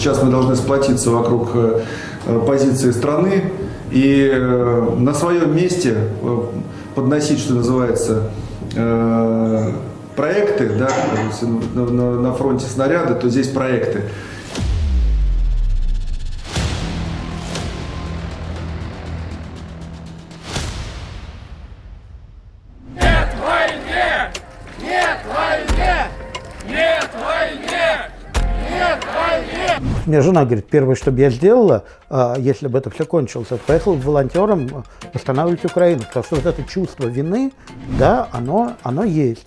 сейчас мы должны сплотиться вокруг позиции страны и на своем месте подносить, что называется, проекты, да, на фронте снаряды, то здесь проекты. Мне жена говорит, первое, что бы я сделала, а, если бы это все кончилось, это поехала волонтером восстанавливать Украину. Потому что вот это чувство вины, да, оно, оно есть.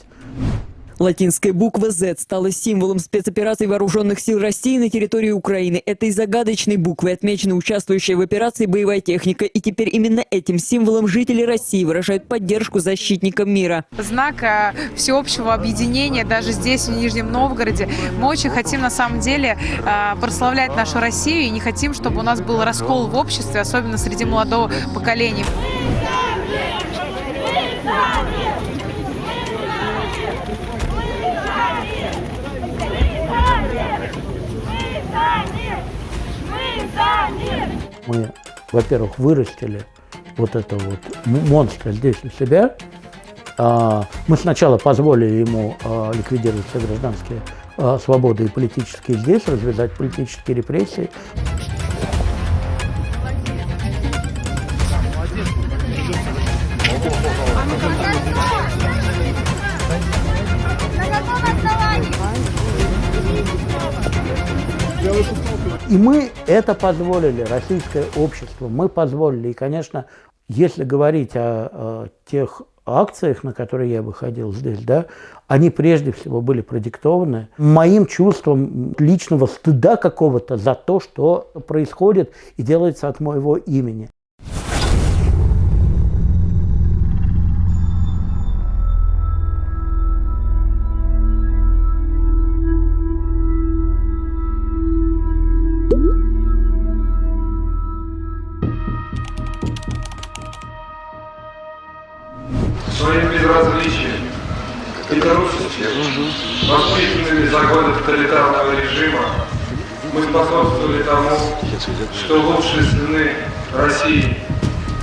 Латинская буква Z стала символом спецопераций вооруженных сил России на территории Украины. Этой загадочной буквой отмечена участвующая в операции боевая техника. И теперь именно этим символом жители России выражают поддержку защитникам мира. Знак э, всеобщего объединения даже здесь, в Нижнем Новгороде. Мы очень хотим на самом деле э, прославлять нашу Россию и не хотим, чтобы у нас был раскол в обществе, особенно среди молодого поколения. Мы, во-первых, вырастили вот это вот монстра здесь у себя. А, мы сначала позволили ему а, ликвидировать все гражданские а, свободы и политические здесь, развязать политические репрессии. И мы это позволили, российское общество, мы позволили. И, конечно, если говорить о, о тех акциях, на которые я выходил здесь, да, они прежде всего были продиктованы моим чувством личного стыда какого-то за то, что происходит и делается от моего имени. Безразличием и трусостью, воспитанными за годы тоталитарного режима, мы способствовали тому, что лучшие сыны России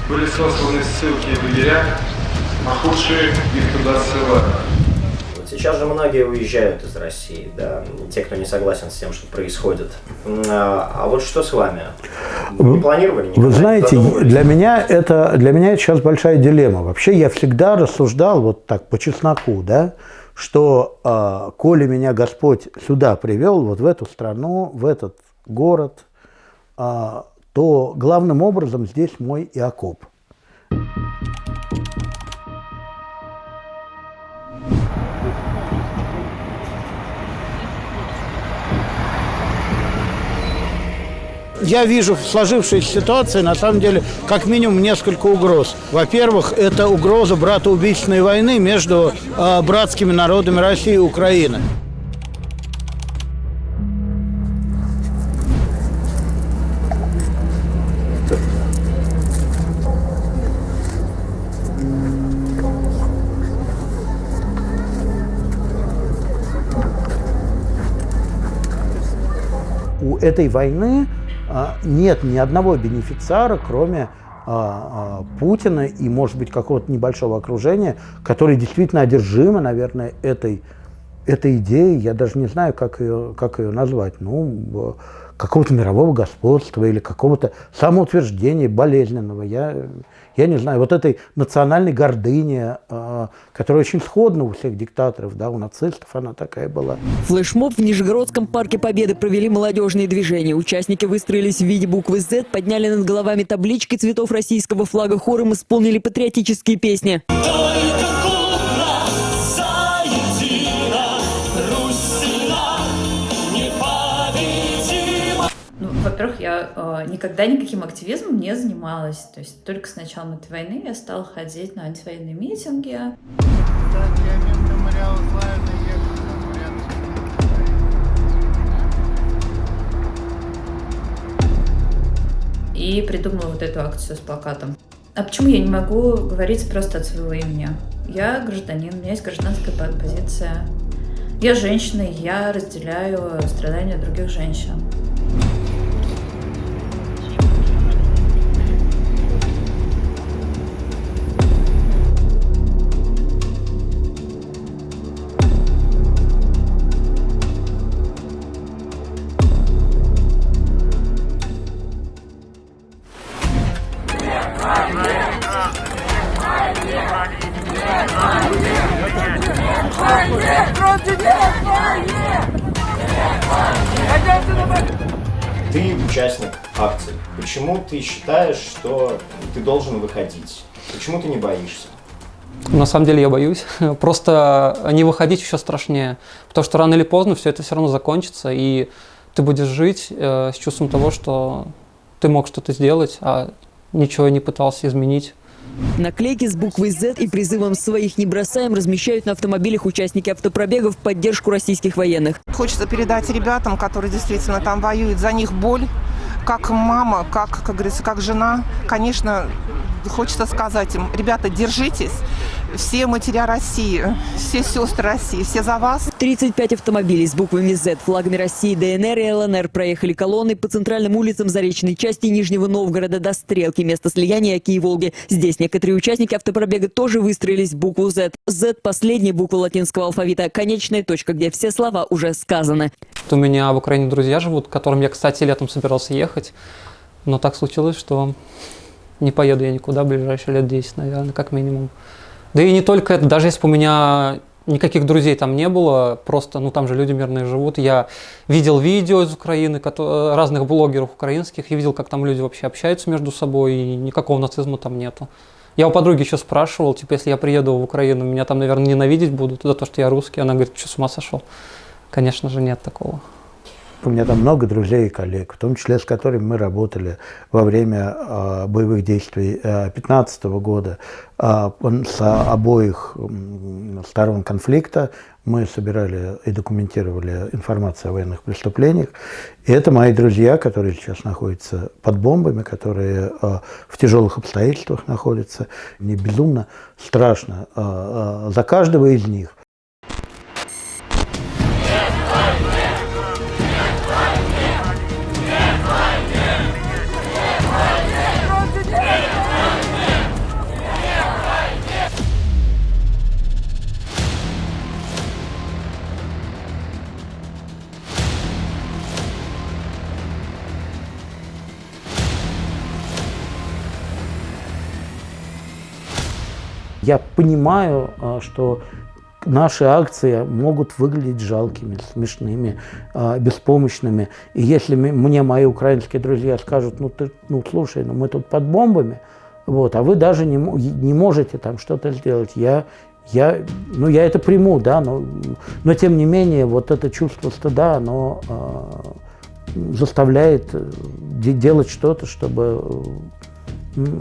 были сосланы ссылки в лагеря, а худшие их туда ссылали. Сейчас же многие уезжают из России, да, те, кто не согласен с тем, что происходит. А, а вот что с вами? Вы планировали? Никогда? Вы знаете, для меня, это, для меня это сейчас большая дилемма. Вообще я всегда рассуждал вот так по чесноку, да, что э, коли меня Господь сюда привел, вот в эту страну, в этот город, э, то главным образом здесь мой Иакоб. Я вижу в сложившейся ситуации, на самом деле, как минимум несколько угроз. Во-первых, это угроза братоубийственной войны между э, братскими народами России и Украины. У этой войны нет ни одного бенефициара, кроме а, а, Путина и, может быть, какого-то небольшого окружения, которые действительно одержимы, наверное, этой, этой идеей. Я даже не знаю, как ее, как ее назвать. Ну, какого-то мирового господства или какого-то самоутверждения болезненного. Я, я не знаю, вот этой национальной гордыни, э, которая очень сходна у всех диктаторов, да, у нацистов она такая была. Флешмоб в Нижегородском парке Победы провели молодежные движения. Участники выстроились в виде буквы Z, подняли над головами таблички цветов российского флага хором, исполнили патриотические песни. во-первых, никогда никаким активизмом не занималась. То есть только с началом этой войны я стала ходить на антивоенные митинги. И придумала вот эту акцию с плакатом. А почему я не могу говорить просто от своего имени? Я гражданин, у меня есть гражданская позиция. Я женщина, я разделяю страдания других женщин. Ты участник акции. Почему ты считаешь, что ты должен выходить? Почему ты не боишься? На самом деле я боюсь. Просто не выходить еще страшнее. Потому что рано или поздно все это все равно закончится, и ты будешь жить э, с чувством того, что ты мог что-то сделать, а ничего не пытался изменить. Наклейки с буквой Z и призывом «Своих не бросаем» размещают на автомобилях участники автопробега в поддержку российских военных. Хочется передать ребятам, которые действительно там воюют, за них боль. Как мама, как, как говорится, как жена, конечно, хочется сказать им, ребята, держитесь, все матеря России, все сестры России, все за вас. 35 автомобилей с буквами Z, флагами России, ДНР и ЛНР проехали колонны по центральным улицам Заречной части Нижнего Новгорода до Стрелки, место слияния Оки и Волги. Здесь некоторые участники автопробега тоже выстроились в букву Z. Z – последняя буква латинского алфавита, конечная точка, где все слова уже сказаны. У меня в Украине друзья живут, к которым я, кстати, летом собирался ехать. Но так случилось, что не поеду я никуда в ближайшие лет 10, наверное, как минимум. Да и не только это, даже если бы у меня никаких друзей там не было, просто, ну там же люди мирные живут. Я видел видео из Украины, разных блогеров украинских, и видел, как там люди вообще общаются между собой, и никакого нацизма там нету. Я у подруги еще спрашивал, типа, если я приеду в Украину, меня там, наверное, ненавидеть будут за то, что я русский. Она говорит, что с ума сошел? Конечно же, нет такого. У меня там много друзей и коллег, в том числе с которыми мы работали во время э, боевых действий 2015 э, года. Э, с обоих сторон конфликта мы собирали и документировали информацию о военных преступлениях. И это мои друзья, которые сейчас находятся под бомбами, которые э, в тяжелых обстоятельствах находятся. Мне безумно страшно э, э, за каждого из них. Я понимаю, а, что наши акции могут выглядеть жалкими, смешными, а, беспомощными. И если мне мои украинские друзья скажут, ну ты, ну слушай, ну мы тут под бомбами, вот, а вы даже не, не можете там что-то сделать, я, я, ну я это приму, да, но, но тем не менее вот это чувство стыда, оно э, заставляет делать что-то, чтобы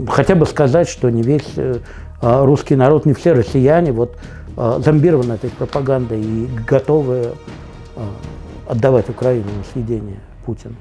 хотя бы сказать, что не весь э, а русский народ, не все россияне вот а, зомбированы этой пропагандой и готовы а, отдавать Украину на съедение Путину.